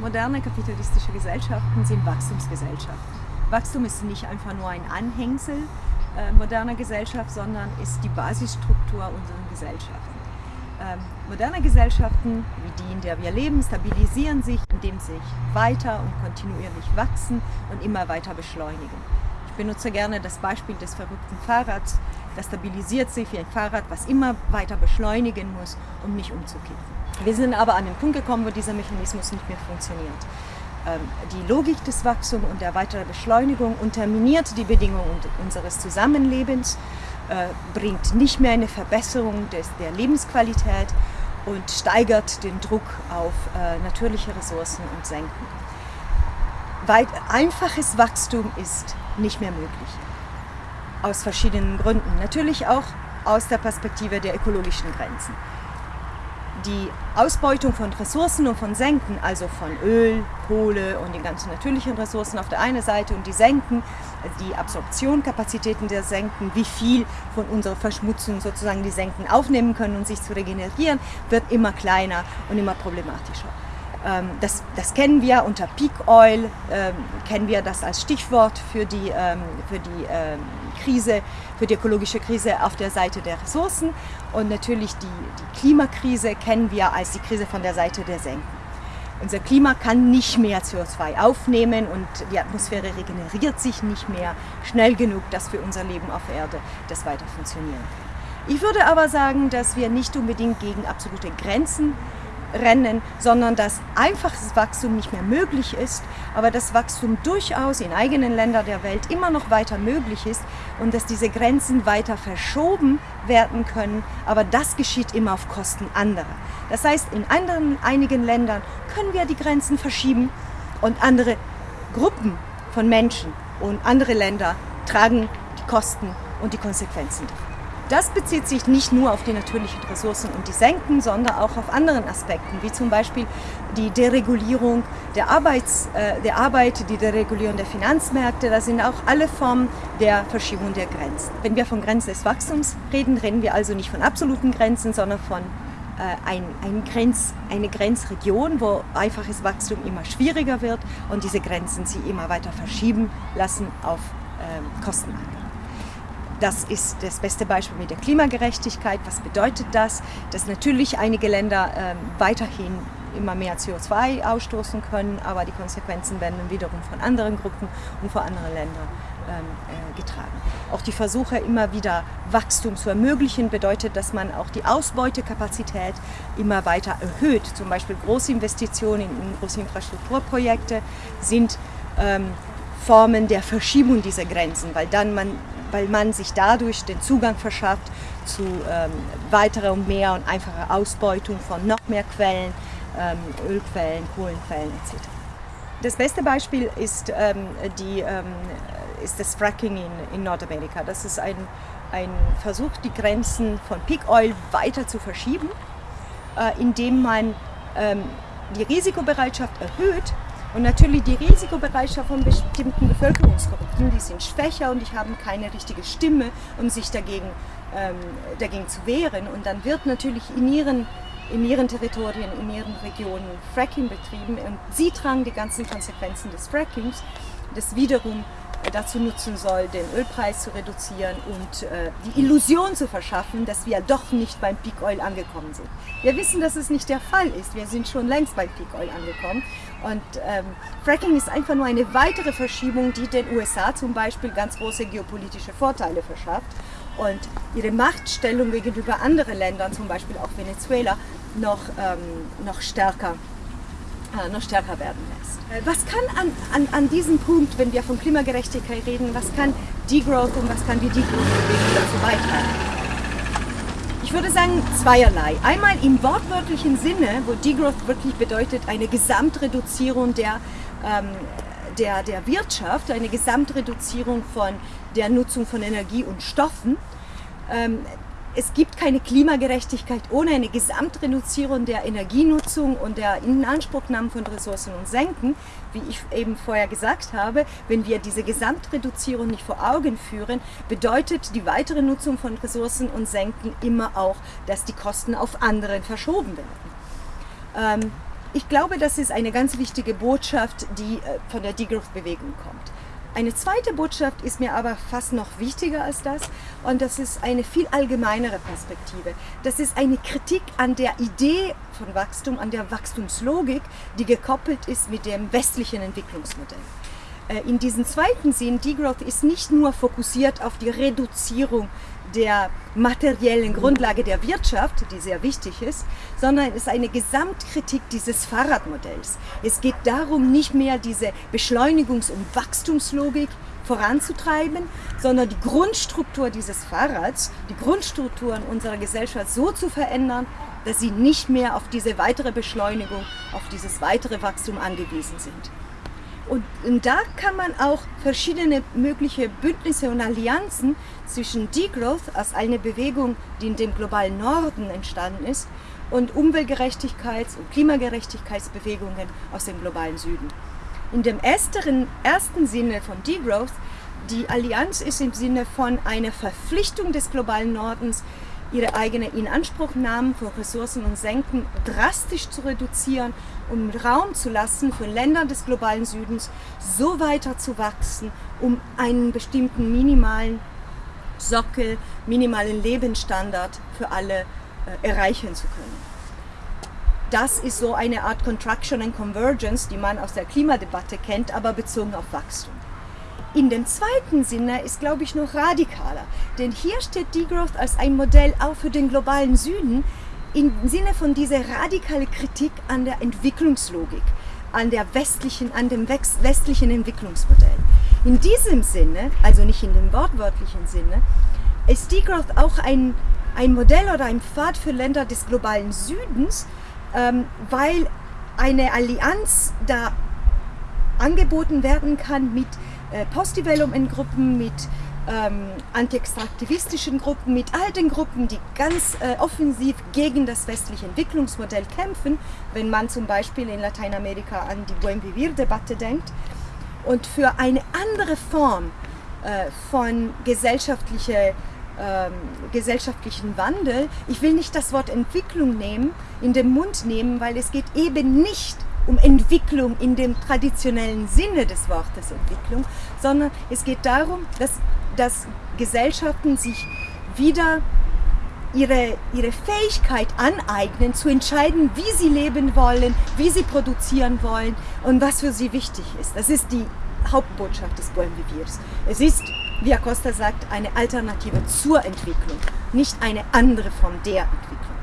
Moderne kapitalistische Gesellschaften sind Wachstumsgesellschaften. Wachstum ist nicht einfach nur ein Anhängsel äh, moderner Gesellschaft, sondern ist die Basisstruktur unserer Gesellschaften. Ähm, moderne Gesellschaften, wie die, in der wir leben, stabilisieren sich, indem sie weiter und kontinuierlich wachsen und immer weiter beschleunigen. Ich benutze gerne das Beispiel des verrückten Fahrrads. Das stabilisiert sich wie ein Fahrrad, was immer weiter beschleunigen muss, um nicht umzukippen. Wir sind aber an den Punkt gekommen, wo dieser Mechanismus nicht mehr funktioniert. Ähm, die Logik des Wachstums und der weiteren Beschleunigung unterminiert die Bedingungen unseres Zusammenlebens, äh, bringt nicht mehr eine Verbesserung der Lebensqualität und steigert den Druck auf äh, natürliche Ressourcen und senken. Einfaches Wachstum ist nicht mehr möglich. Aus verschiedenen Gründen. Natürlich auch aus der Perspektive der ökologischen Grenzen die Ausbeutung von Ressourcen und von Senken, also von Öl, Kohle und den ganzen natürlichen Ressourcen auf der einen Seite und die Senken, die Absorptionkapazitäten der Senken, wie viel von unserer Verschmutzung sozusagen die Senken aufnehmen können und sich zu regenerieren, wird immer kleiner und immer problematischer. Ähm, das, das, kennen wir unter Peak Oil, ähm, kennen wir das als Stichwort für die, ähm, für die ähm, Krise, für die ökologische Krise auf der Seite der Ressourcen. Und natürlich die, die Klimakrise kennen wir als die Krise von der Seite der Senken. Unser Klima kann nicht mehr CO2 aufnehmen und die Atmosphäre regeneriert sich nicht mehr schnell genug, dass für unser Leben auf Erde das weiter funktionieren kann. Ich würde aber sagen, dass wir nicht unbedingt gegen absolute Grenzen rennen, sondern dass einfaches Wachstum nicht mehr möglich ist, aber das Wachstum durchaus in eigenen Ländern der Welt immer noch weiter möglich ist und dass diese Grenzen weiter verschoben werden können, aber das geschieht immer auf Kosten anderer. Das heißt, in anderen, einigen Ländern können wir die Grenzen verschieben und andere Gruppen von Menschen und andere Länder tragen die Kosten und die Konsequenzen davon. Das bezieht sich nicht nur auf die natürlichen Ressourcen und die Senken, sondern auch auf anderen Aspekten, wie zum Beispiel die Deregulierung der, Arbeits, äh, der Arbeit, die Deregulierung der Finanzmärkte. Das sind auch alle Formen der Verschiebung der Grenzen. Wenn wir von Grenzen des Wachstums reden, reden wir also nicht von absoluten Grenzen, sondern von äh, ein, ein Grenz, eine Grenzregion, wo einfaches Wachstum immer schwieriger wird und diese Grenzen sie immer weiter verschieben lassen auf äh, Kosten anderer. Das ist das beste Beispiel mit der Klimagerechtigkeit. Was bedeutet das? Dass natürlich einige Länder äh, weiterhin immer mehr CO2 ausstoßen können, aber die Konsequenzen werden dann wiederum von anderen Gruppen und von anderen Ländern ähm, äh, getragen. Auch die Versuche, immer wieder Wachstum zu ermöglichen, bedeutet, dass man auch die Ausbeutekapazität immer weiter erhöht. Zum Beispiel Großinvestitionen in große Infrastrukturprojekte sind ähm, Formen der Verschiebung dieser Grenzen, weil dann man weil man sich dadurch den Zugang verschafft zu ähm, weiterer und mehr und einfacher Ausbeutung von noch mehr Quellen, ähm, Ölquellen, Kohlenquellen etc. Das beste Beispiel ist, ähm, die, ähm, ist das Fracking in, in Nordamerika. Das ist ein, ein Versuch, die Grenzen von Peak Oil weiter zu verschieben, äh, indem man ähm, die Risikobereitschaft erhöht, und natürlich die Risikobereitschaft von bestimmten Bevölkerungsgruppen, die sind schwächer und die haben keine richtige Stimme, um sich dagegen, ähm, dagegen zu wehren. Und dann wird natürlich in ihren, in ihren Territorien, in ihren Regionen Fracking betrieben und sie tragen die ganzen Konsequenzen des Frackings, das wiederum dazu nutzen soll, den Ölpreis zu reduzieren und äh, die Illusion zu verschaffen, dass wir doch nicht beim Peak Oil angekommen sind. Wir wissen, dass es nicht der Fall ist. Wir sind schon längst beim Peak Oil angekommen. Und ähm, Fracking ist einfach nur eine weitere Verschiebung, die den USA zum Beispiel ganz große geopolitische Vorteile verschafft und ihre Machtstellung gegenüber anderen Ländern, zum Beispiel auch Venezuela, noch, ähm, noch stärker äh, noch stärker werden lässt. Äh, was kann an, an, an diesem Punkt, wenn wir von Klimagerechtigkeit reden, was kann Degrowth und was kann die Degrowth-Bewegung dazu beitragen? Ich würde sagen zweierlei. Einmal im wortwörtlichen Sinne, wo Degrowth wirklich bedeutet eine Gesamtreduzierung der, ähm, der, der Wirtschaft, eine Gesamtreduzierung von der Nutzung von Energie und Stoffen. Ähm, es gibt keine Klimagerechtigkeit ohne eine Gesamtreduzierung der Energienutzung und der Inanspruchnahme von Ressourcen und Senken. Wie ich eben vorher gesagt habe, wenn wir diese Gesamtreduzierung nicht vor Augen führen, bedeutet die weitere Nutzung von Ressourcen und Senken immer auch, dass die Kosten auf anderen verschoben werden. Ähm, ich glaube, das ist eine ganz wichtige Botschaft, die äh, von der Degrowth-Bewegung kommt. Eine zweite Botschaft ist mir aber fast noch wichtiger als das und das ist eine viel allgemeinere Perspektive. Das ist eine Kritik an der Idee von Wachstum, an der Wachstumslogik, die gekoppelt ist mit dem westlichen Entwicklungsmodell. Äh, in diesem zweiten Sinn, Degrowth ist nicht nur fokussiert auf die Reduzierung der materiellen Grundlage der Wirtschaft, die sehr wichtig ist, sondern es ist eine Gesamtkritik dieses Fahrradmodells. Es geht darum, nicht mehr diese Beschleunigungs- und Wachstumslogik voranzutreiben, sondern die Grundstruktur dieses Fahrrads, die Grundstrukturen unserer Gesellschaft so zu verändern, dass sie nicht mehr auf diese weitere Beschleunigung, auf dieses weitere Wachstum angewiesen sind. Und, und, da kann man auch verschiedene mögliche Bündnisse und Allianzen zwischen Degrowth als eine Bewegung, die in dem globalen Norden entstanden ist, und Umweltgerechtigkeits- und Klimagerechtigkeitsbewegungen aus dem globalen Süden. In dem ersteren, ersten Sinne von Degrowth, die Allianz ist im Sinne von einer Verpflichtung des globalen Nordens, ihre eigene Inanspruchnahme von Ressourcen und Senken drastisch zu reduzieren, um Raum zu lassen für Länder des globalen Südens, so weiter zu wachsen, um einen bestimmten minimalen Sockel, minimalen Lebensstandard für alle äh, erreichen zu können. Das ist so eine Art Contraction and Convergence, die man aus der Klimadebatte kennt, aber bezogen auf Wachstum. In dem zweiten Sinne ist, glaube ich, noch radikaler. Denn hier steht Degrowth als ein Modell auch für den globalen Süden im Sinne von dieser radikalen Kritik an der Entwicklungslogik, an, der westlichen, an dem westlichen Entwicklungsmodell. In diesem Sinne, also nicht in dem wortwörtlichen Sinne, ist Degrowth auch ein, ein Modell oder ein Pfad für Länder des globalen Südens, ähm, weil eine Allianz da angeboten werden kann mit äh, Post-Development-Gruppen, mit ähm, anti-extraktivistischen Gruppen, mit all den Gruppen, die ganz äh, offensiv gegen das westliche Entwicklungsmodell kämpfen, wenn man zum Beispiel in Lateinamerika an die Buen Vivir-Debatte denkt. Und für eine andere Form äh, von gesellschaftlicher ähm, gesellschaftlichen Wandel. Ich will nicht das Wort Entwicklung nehmen, in den Mund nehmen, weil es geht eben nicht um Entwicklung in dem traditionellen Sinne des Wortes Entwicklung, sondern es geht darum, dass, dass Gesellschaften sich wieder ihre, ihre Fähigkeit aneignen, zu entscheiden, wie sie leben wollen, wie sie produzieren wollen und was für sie wichtig ist. Das ist die Hauptbotschaft des Buen Viviers. Es ist, wie Acosta sagt, eine Alternative zur Entwicklung, nicht eine andere Form der Entwicklung.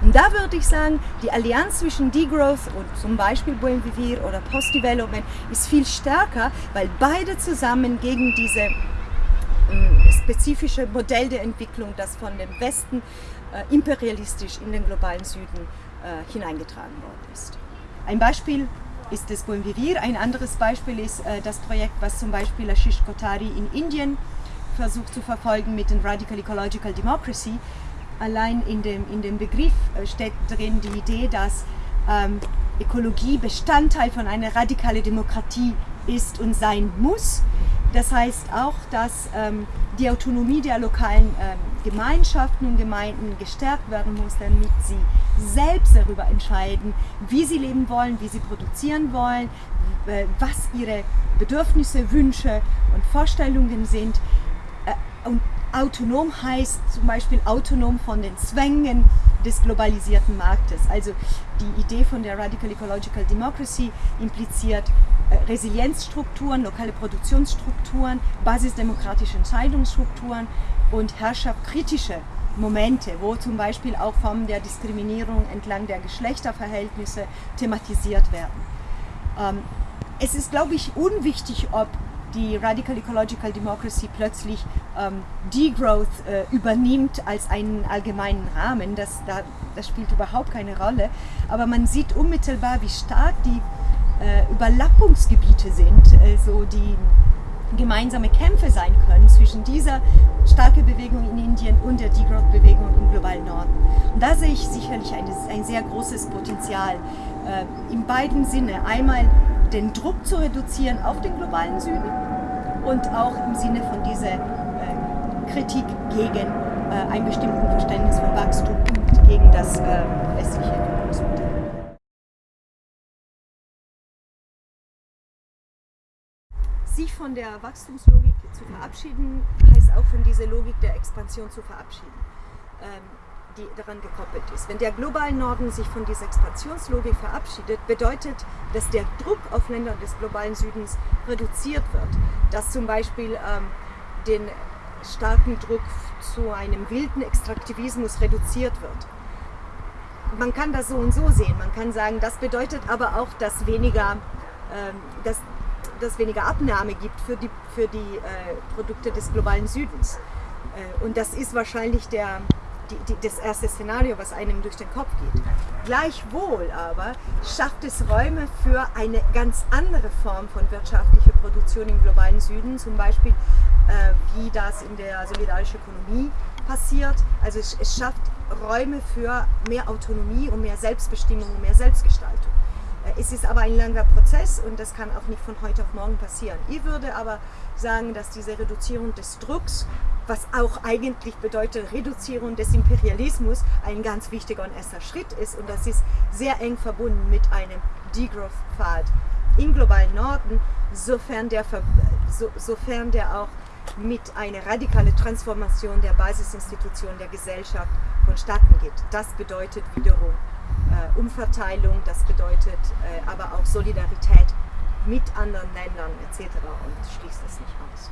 Und da würde ich sagen, die Allianz zwischen Degrowth und zum Beispiel Buen Vivir oder Post-Development ist viel stärker, weil beide zusammen gegen diese äh, spezifische Modell der Entwicklung, das von dem Westen äh, imperialistisch in den globalen Süden äh, hineingetragen worden ist. Ein Beispiel ist das Buen Vivir, ein anderes Beispiel ist äh, das Projekt, was zum Beispiel Ashish Kotari in Indien versucht zu verfolgen mit den Radical Ecological Democracy, allein in dem, in dem Begriff äh, steckt drin die Idee, dass ähm, Ökologie Bestandteil von einer radikalen Demokratie ist und sein muss. Das heißt auch, dass ähm, die Autonomie der lokalen ähm, Gemeinschaften und Gemeinden gestärkt werden muss, damit sie selbst darüber entscheiden, wie sie leben wollen, wie sie produzieren wollen, äh, was ihre Bedürfnisse, Wünsche und Vorstellungen sind. Und autonom heißt zum Beispiel autonom von den Zwängen des globalisierten Marktes. Also die Idee von der Radical Ecological Democracy impliziert äh, Resilienzstrukturen, lokale Produktionsstrukturen, basisdemokratische Entscheidungsstrukturen und herrschaftskritische Momente, wo zum Beispiel auch Formen der Diskriminierung entlang der Geschlechterverhältnisse thematisiert werden. Ähm, es ist, glaube ich, unwichtig, ob die Radical Ecological Democracy plötzlich ähm, Degrowth äh, übernimmt als einen allgemeinen Rahmen. Das, da, das spielt überhaupt keine Rolle. Aber man sieht unmittelbar, wie stark die äh, Überlappungsgebiete sind, also die gemeinsame Kämpfe sein können zwischen dieser starken Bewegung in Indien und der Degrowth-Bewegung im globalen Norden. Und da sehe ich sicherlich ein, ein sehr großes Potenzial äh, in beiden Sinne. Einmal den Druck zu reduzieren auf den globalen Süden und auch im Sinne von dieser äh, Kritik gegen äh, ein bestimmtes Verständnis von Wachstum und gegen das äh, westliche Entwicklungsmodell. Sich von der Wachstumslogik zu verabschieden, heißt auch von dieser Logik der Expansion zu verabschieden. Ähm, die daran gekoppelt ist. Wenn der globale Norden sich von dieser Expansionslogik verabschiedet, bedeutet, dass der Druck auf Länder des globalen Südens reduziert wird. Dass zum Beispiel ähm, den starken Druck zu einem wilden Extraktivismus reduziert wird. Man kann das so und so sehen. Man kann sagen, das bedeutet aber auch, dass weniger, ähm, dass, dass weniger Abnahme gibt für die, für die äh, Produkte des globalen Südens. Äh, und das ist wahrscheinlich der, die, die, das erste Szenario, was einem durch den Kopf geht. Gleichwohl aber schafft es Räume für eine ganz andere Form von wirtschaftlicher Produktion im globalen Süden, zum Beispiel äh, wie das in der solidarischen Ökonomie passiert. Also es, es schafft Räume für mehr Autonomie und mehr Selbstbestimmung und mehr Selbstgestaltung. Äh, es ist aber ein langer Prozess und das kann auch nicht von heute auf morgen passieren. Ich würde aber sagen, dass diese Reduzierung des Drucks, was auch eigentlich bedeutet Reduzierung des Imperialismus, ein ganz wichtiger und erster Schritt ist und das ist sehr eng verbunden mit einem Degrowth-Pfad im globalen Norden, sofern der, so, sofern der auch mit einer radikalen Transformation der Basisinstitutionen der Gesellschaft vonstatten geht. Das bedeutet wiederum äh, Umverteilung, das bedeutet äh, aber auch Solidarität mit anderen Ländern etc. und schließt es nicht aus.